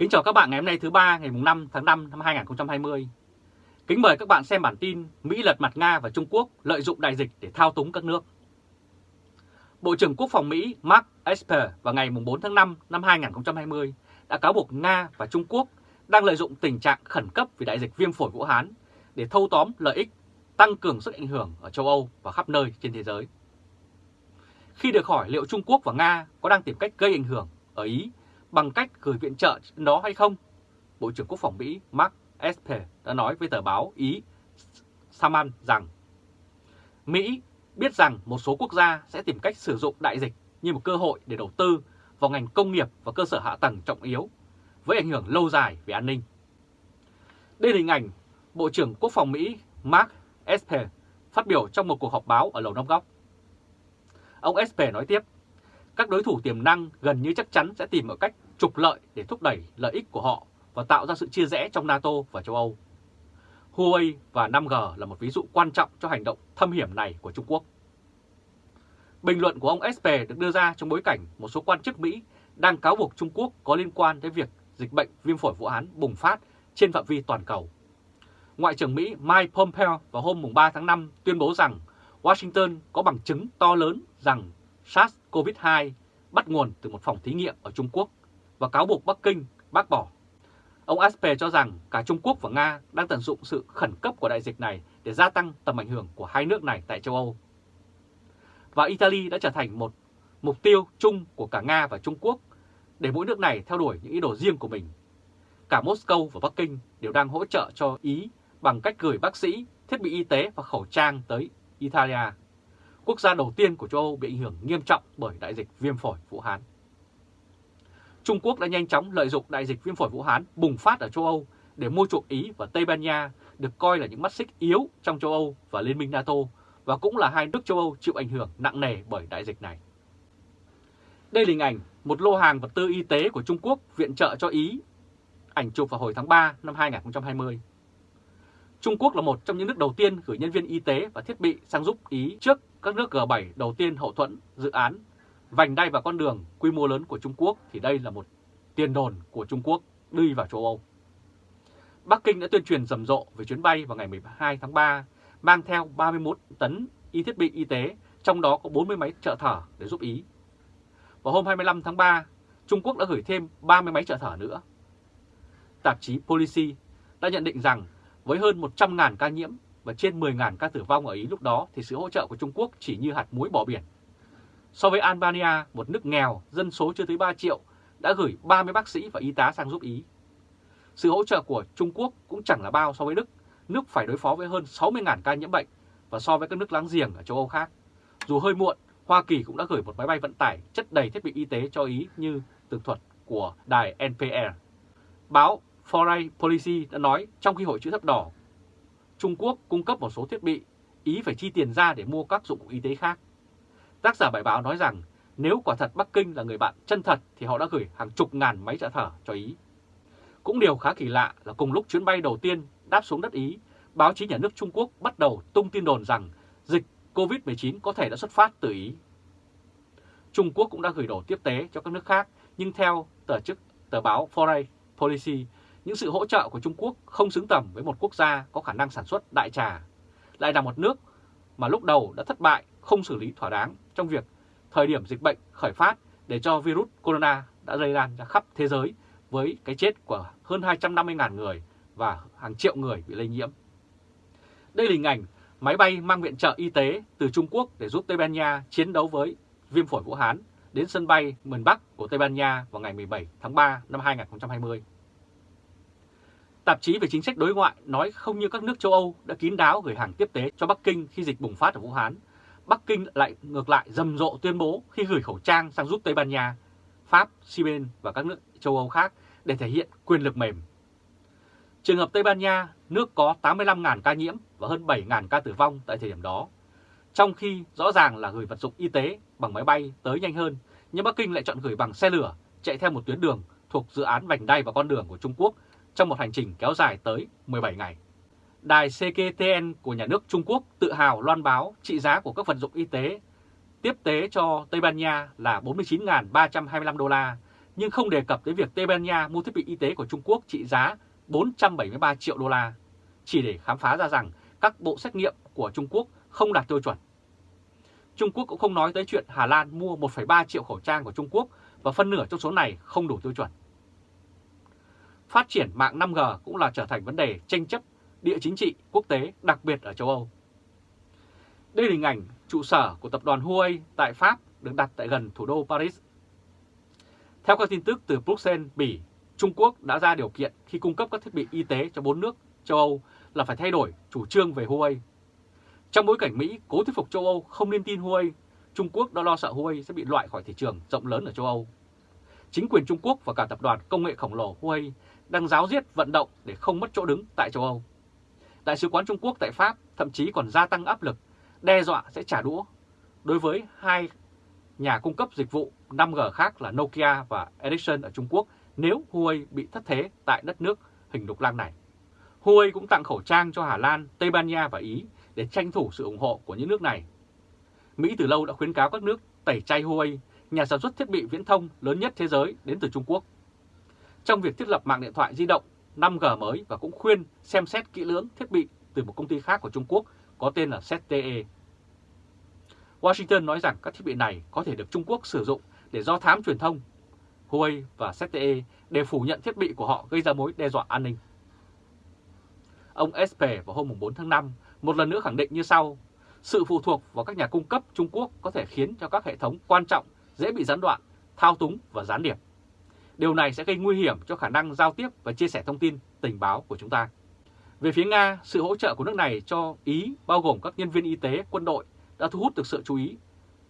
Kính chào các bạn ngày hôm nay thứ ba ngày 5 tháng 5 năm 2020. Kính mời các bạn xem bản tin Mỹ lật mặt Nga và Trung Quốc lợi dụng đại dịch để thao túng các nước. Bộ trưởng Quốc phòng Mỹ Mark Esper vào ngày 4 tháng 5 năm 2020 đã cáo buộc Nga và Trung Quốc đang lợi dụng tình trạng khẩn cấp vì đại dịch viêm phổi Vũ Hán để thâu tóm lợi ích, tăng cường sức ảnh hưởng ở châu Âu và khắp nơi trên thế giới. Khi được hỏi liệu Trung Quốc và Nga có đang tìm cách gây ảnh hưởng ở Ý bằng cách gửi viện trợ đó hay không, Bộ trưởng Quốc phòng Mỹ Mark Esper đã nói với tờ báo Ý Saman rằng Mỹ biết rằng một số quốc gia sẽ tìm cách sử dụng đại dịch như một cơ hội để đầu tư vào ngành công nghiệp và cơ sở hạ tầng trọng yếu với ảnh hưởng lâu dài về an ninh. Đây là hình ảnh Bộ trưởng Quốc phòng Mỹ Mark Esper phát biểu trong một cuộc họp báo ở Lầu Năm Góc. Ông Esper nói tiếp, các đối thủ tiềm năng gần như chắc chắn sẽ tìm mọi cách trục lợi để thúc đẩy lợi ích của họ và tạo ra sự chia rẽ trong NATO và châu Âu. Huawei và 5G là một ví dụ quan trọng cho hành động thâm hiểm này của Trung Quốc. Bình luận của ông Esper được đưa ra trong bối cảnh một số quan chức Mỹ đang cáo buộc Trung Quốc có liên quan tới việc dịch bệnh viêm phổi Vũ Hán bùng phát trên phạm vi toàn cầu. Ngoại trưởng Mỹ Mike Pompeo vào hôm 3 tháng 5 tuyên bố rằng Washington có bằng chứng to lớn rằng SARS-CoV-2 bắt nguồn từ một phòng thí nghiệm ở Trung Quốc và cáo buộc Bắc Kinh bác bỏ. Ông Asper cho rằng cả Trung Quốc và Nga đang tận dụng sự khẩn cấp của đại dịch này để gia tăng tầm ảnh hưởng của hai nước này tại châu Âu. Và Italy đã trở thành một mục tiêu chung của cả Nga và Trung Quốc để mỗi nước này theo đuổi những ý đồ riêng của mình. Cả Moscow và Bắc Kinh đều đang hỗ trợ cho Ý bằng cách gửi bác sĩ, thiết bị y tế và khẩu trang tới Italia, quốc gia đầu tiên của châu Âu bị ảnh hưởng nghiêm trọng bởi đại dịch viêm phổi Vũ Hán. Trung Quốc đã nhanh chóng lợi dụng đại dịch viêm phổi Vũ Hán bùng phát ở châu Âu để mua chuộc Ý và Tây Ban Nha được coi là những mắt xích yếu trong châu Âu và Liên minh NATO và cũng là hai nước châu Âu chịu ảnh hưởng nặng nề bởi đại dịch này. Đây là hình ảnh một lô hàng vật tư y tế của Trung Quốc viện trợ cho Ý, ảnh chụp vào hồi tháng 3 năm 2020. Trung Quốc là một trong những nước đầu tiên gửi nhân viên y tế và thiết bị sang giúp Ý trước các nước G7 đầu tiên hậu thuẫn dự án vành đai và con đường quy mô lớn của Trung Quốc thì đây là một tiền đồn của Trung Quốc đi vào châu Âu. Bắc Kinh đã tuyên truyền rầm rộ về chuyến bay vào ngày 12 tháng 3 mang theo 31 tấn y thiết bị y tế, trong đó có 40 máy trợ thở để giúp Ý. Vào hôm 25 tháng 3, Trung Quốc đã gửi thêm 30 máy trợ thở nữa. Tạp chí Policy đã nhận định rằng với hơn 100.000 ca nhiễm và trên 10.000 ca tử vong ở Ý lúc đó thì sự hỗ trợ của Trung Quốc chỉ như hạt muối bỏ biển. So với Albania, một nước nghèo, dân số chưa tới 3 triệu, đã gửi 30 bác sĩ và y tá sang giúp Ý. Sự hỗ trợ của Trung Quốc cũng chẳng là bao so với Đức, nước phải đối phó với hơn 60.000 ca nhiễm bệnh và so với các nước láng giềng ở châu Âu khác. Dù hơi muộn, Hoa Kỳ cũng đã gửi một máy bay vận tải chất đầy thiết bị y tế cho Ý như tường thuật của đài NPR. Báo Foreign Policy đã nói trong khi Hội chữ thập đỏ Trung Quốc cung cấp một số thiết bị, Ý phải chi tiền ra để mua các dụng cụ y tế khác. Tác giả bài báo nói rằng nếu quả thật Bắc Kinh là người bạn chân thật thì họ đã gửi hàng chục ngàn máy trợ thở cho Ý. Cũng điều khá kỳ lạ là cùng lúc chuyến bay đầu tiên đáp xuống đất Ý, báo chí nhà nước Trung Quốc bắt đầu tung tin đồn rằng dịch COVID-19 có thể đã xuất phát từ Ý. Trung Quốc cũng đã gửi đồ tiếp tế cho các nước khác, nhưng theo tờ chức tờ báo Foreign Policy, những sự hỗ trợ của Trung Quốc không xứng tầm với một quốc gia có khả năng sản xuất đại trà, lại là một nước mà lúc đầu đã thất bại không xử lý thỏa đáng trong việc thời điểm dịch bệnh khởi phát để cho virus corona đã lây lan ra khắp thế giới với cái chết của hơn 250.000 người và hàng triệu người bị lây nhiễm. Đây là hình ảnh máy bay mang viện trợ y tế từ Trung Quốc để giúp Tây Ban Nha chiến đấu với viêm phổi Vũ Hán đến sân bay miền Bắc của Tây Ban Nha vào ngày 17 tháng 3 năm 2020. Tạp chí về chính sách đối ngoại nói không như các nước châu Âu đã kín đáo gửi hàng tiếp tế cho Bắc Kinh khi dịch bùng phát ở Vũ Hán. Bắc Kinh lại ngược lại rầm rộ tuyên bố khi gửi khẩu trang sang giúp Tây Ban Nha, Pháp, Siben và các nước châu Âu khác để thể hiện quyền lực mềm. Trường hợp Tây Ban Nha, nước có 85.000 ca nhiễm và hơn 7.000 ca tử vong tại thời điểm đó. Trong khi rõ ràng là gửi vật dụng y tế bằng máy bay tới nhanh hơn, nhưng Bắc Kinh lại chọn gửi bằng xe lửa chạy theo một tuyến đường thuộc dự án vành đai và con đường của Trung Quốc trong một hành trình kéo dài tới 17 ngày. Đài CKTN của nhà nước Trung Quốc tự hào loan báo trị giá của các vật dụng y tế tiếp tế cho Tây Ban Nha là 49.325 đô la, nhưng không đề cập tới việc Tây Ban Nha mua thiết bị y tế của Trung Quốc trị giá 473 triệu đô la, chỉ để khám phá ra rằng các bộ xét nghiệm của Trung Quốc không đạt tiêu chuẩn. Trung Quốc cũng không nói tới chuyện Hà Lan mua 1,3 triệu khẩu trang của Trung Quốc và phân nửa trong số này không đủ tiêu chuẩn. Phát triển mạng 5G cũng là trở thành vấn đề tranh chấp địa chính trị quốc tế, đặc biệt ở châu Âu. Đây là hình ảnh trụ sở của tập đoàn Huawei tại Pháp được đặt tại gần thủ đô Paris. Theo các tin tức từ Bruxelles, Bỉ, Trung Quốc đã ra điều kiện khi cung cấp các thiết bị y tế cho bốn nước châu Âu là phải thay đổi chủ trương về Huawei. Trong bối cảnh Mỹ cố thuyết phục châu Âu không nên tin Huawei, Trung Quốc đã lo sợ Huawei sẽ bị loại khỏi thị trường rộng lớn ở châu Âu. Chính quyền Trung Quốc và cả tập đoàn công nghệ khổng lồ Huawei đang giáo diết vận động để không mất chỗ đứng tại châu Âu. Đại sứ quán Trung Quốc tại Pháp thậm chí còn gia tăng áp lực, đe dọa sẽ trả đũa đối với hai nhà cung cấp dịch vụ 5G khác là Nokia và Ericsson ở Trung Quốc nếu Huawei bị thất thế tại đất nước hình lục lang này. Huawei cũng tặng khẩu trang cho Hà Lan, Tây Ban Nha và Ý để tranh thủ sự ủng hộ của những nước này. Mỹ từ lâu đã khuyến cáo các nước tẩy chay Huawei, nhà sản xuất thiết bị viễn thông lớn nhất thế giới đến từ Trung Quốc. Trong việc thiết lập mạng điện thoại di động 5G mới và cũng khuyên xem xét kỹ lưỡng thiết bị từ một công ty khác của Trung Quốc có tên là ZTE. Washington nói rằng các thiết bị này có thể được Trung Quốc sử dụng để do thám truyền thông. Huawei và ZTE đều phủ nhận thiết bị của họ gây ra mối đe dọa an ninh. Ông Esper vào hôm 4 tháng 5 một lần nữa khẳng định như sau. Sự phụ thuộc vào các nhà cung cấp Trung Quốc có thể khiến cho các hệ thống quan trọng dễ bị gián đoạn, thao túng và gián điệp. Điều này sẽ gây nguy hiểm cho khả năng giao tiếp và chia sẻ thông tin, tình báo của chúng ta. Về phía Nga, sự hỗ trợ của nước này cho Ý bao gồm các nhân viên y tế, quân đội đã thu hút được sự chú ý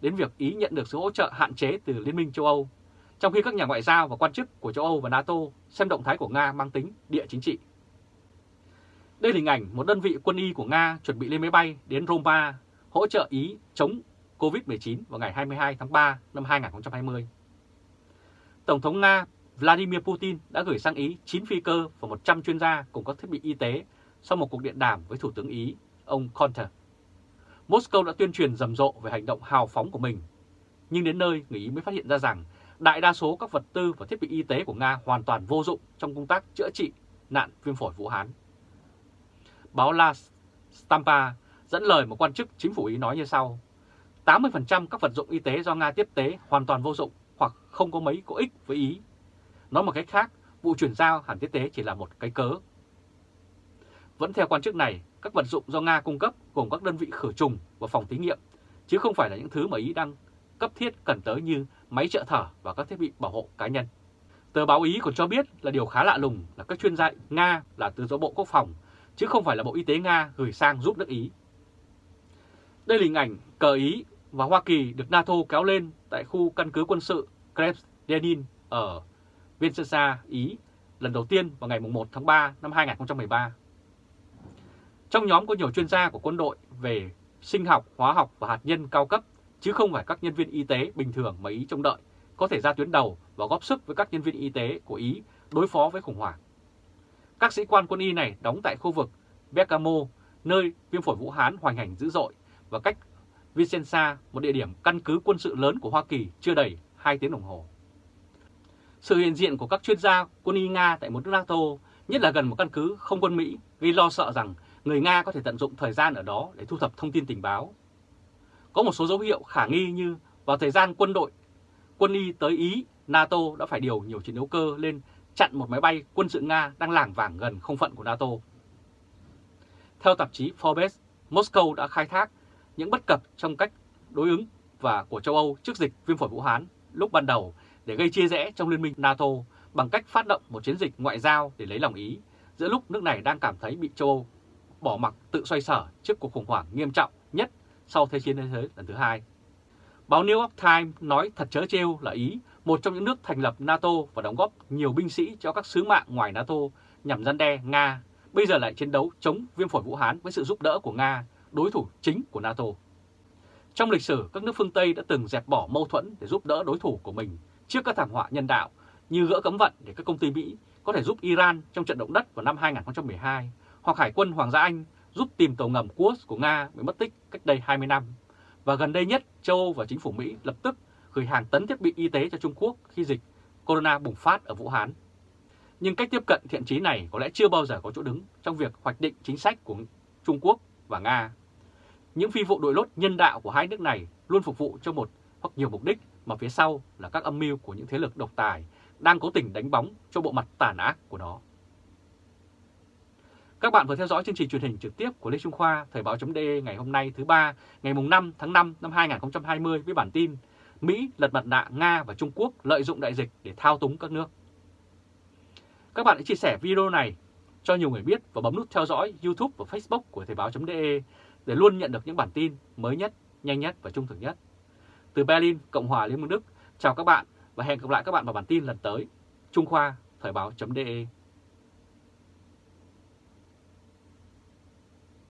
đến việc Ý nhận được sự hỗ trợ hạn chế từ Liên minh châu Âu, trong khi các nhà ngoại giao và quan chức của châu Âu và NATO xem động thái của Nga mang tính địa chính trị. Đây là hình ảnh một đơn vị quân y của Nga chuẩn bị lên máy bay đến Roma hỗ trợ Ý chống COVID-19 vào ngày 22 tháng 3 năm 2020. Tổng thống Nga Vladimir Putin đã gửi sang Ý 9 phi cơ và 100 chuyên gia cùng các thiết bị y tế sau một cuộc điện đàm với Thủ tướng Ý, ông Conte. Moscow đã tuyên truyền rầm rộ về hành động hào phóng của mình, nhưng đến nơi người Ý mới phát hiện ra rằng đại đa số các vật tư và thiết bị y tế của Nga hoàn toàn vô dụng trong công tác chữa trị nạn viêm phổi Vũ Hán. Báo La Stampa dẫn lời một quan chức chính phủ Ý nói như sau. 80% các vật dụng y tế do Nga tiếp tế hoàn toàn vô dụng hoặc không có mấy có ích với Ý. Nói một cách khác, vụ chuyển giao hẳn thiết tế chỉ là một cái cớ. Vẫn theo quan chức này, các vật dụng do Nga cung cấp gồm các đơn vị khử trùng và phòng thí nghiệm, chứ không phải là những thứ mà Ý đang cấp thiết cần tới như máy trợ thở và các thiết bị bảo hộ cá nhân. Tờ báo Ý còn cho biết là điều khá lạ lùng là các chuyên gia Nga là từ do Bộ Quốc phòng, chứ không phải là Bộ Y tế Nga gửi sang giúp nước Ý. Đây là hình ảnh cờ Ý và Hoa Kỳ được NATO kéo lên tại khu căn cứ quân sự krebs lenin ở Vincenza, Ý lần đầu tiên vào ngày 1 tháng 3 năm 2013. Trong nhóm có nhiều chuyên gia của quân đội về sinh học, hóa học và hạt nhân cao cấp, chứ không phải các nhân viên y tế bình thường mà Ý trông đợi có thể ra tuyến đầu và góp sức với các nhân viên y tế của Ý đối phó với khủng hoảng. Các sĩ quan quân y này đóng tại khu vực Bergamo, nơi viêm phổi Vũ Hán hoành hành dữ dội và cách Vicenza, một địa điểm căn cứ quân sự lớn của Hoa Kỳ chưa đầy 2 tiếng đồng hồ. Sự hiện diện của các chuyên gia quân y Nga tại một nước NATO, nhất là gần một căn cứ không quân Mỹ, gây lo sợ rằng người Nga có thể tận dụng thời gian ở đó để thu thập thông tin tình báo. Có một số dấu hiệu khả nghi như vào thời gian quân đội, quân y tới Ý, NATO đã phải điều nhiều chiến đấu cơ lên chặn một máy bay quân sự Nga đang lảng vảng gần không phận của NATO. Theo tạp chí Forbes, Moscow đã khai thác những bất cập trong cách đối ứng và của châu Âu trước dịch viêm phổi Vũ Hán lúc ban đầu để gây chia rẽ trong liên minh NATO bằng cách phát động một chiến dịch ngoại giao để lấy lòng Ý giữa lúc nước này đang cảm thấy bị châu Âu bỏ mặc tự xoay sở trước cuộc khủng hoảng nghiêm trọng nhất sau Thế chiến thế giới lần thứ hai. Báo New York Times nói thật chớ trêu là Ý, một trong những nước thành lập NATO và đóng góp nhiều binh sĩ cho các sứ mạng ngoài NATO nhằm gian đe Nga, bây giờ lại chiến đấu chống viêm phổi Vũ Hán với sự giúp đỡ của Nga, đối thủ chính của NATO. Trong lịch sử, các nước phương Tây đã từng dẹp bỏ mâu thuẫn để giúp đỡ đối thủ của mình trước các thảm họa nhân đạo như gỡ cấm vận để các công ty Mỹ có thể giúp Iran trong trận động đất vào năm 2012 hoặc Hải quân Hoàng gia Anh giúp tìm tàu ngầm Kursk của Nga bị mất tích cách đây 20 năm. Và gần đây nhất, châu Âu và chính phủ Mỹ lập tức gửi hàng tấn thiết bị y tế cho Trung Quốc khi dịch corona bùng phát ở Vũ Hán. Nhưng cách tiếp cận thiện trí này có lẽ chưa bao giờ có chỗ đứng trong việc hoạch định chính sách của Trung Quốc và Nga. Những phi vụ đội lốt nhân đạo của hai nước này luôn phục vụ cho một hoặc nhiều mục đích mà phía sau là các âm mưu của những thế lực độc tài đang cố tình đánh bóng cho bộ mặt tàn ác của nó. Các bạn vừa theo dõi chương trình truyền hình trực tiếp của Lê Trung Khoa, Thời báo.de ngày hôm nay thứ ba, ngày 5 tháng 5 năm 2020 với bản tin Mỹ lật mặt nạ Nga và Trung Quốc lợi dụng đại dịch để thao túng các nước. Các bạn hãy chia sẻ video này cho nhiều người biết và bấm nút theo dõi YouTube và Facebook của Thời báo.de để luôn nhận được những bản tin mới nhất, nhanh nhất và trung thực nhất. Từ Berlin, Cộng hòa Liên bang Đức, chào các bạn và hẹn gặp lại các bạn vào bản tin lần tới. Trung Khoa, Thời báo.de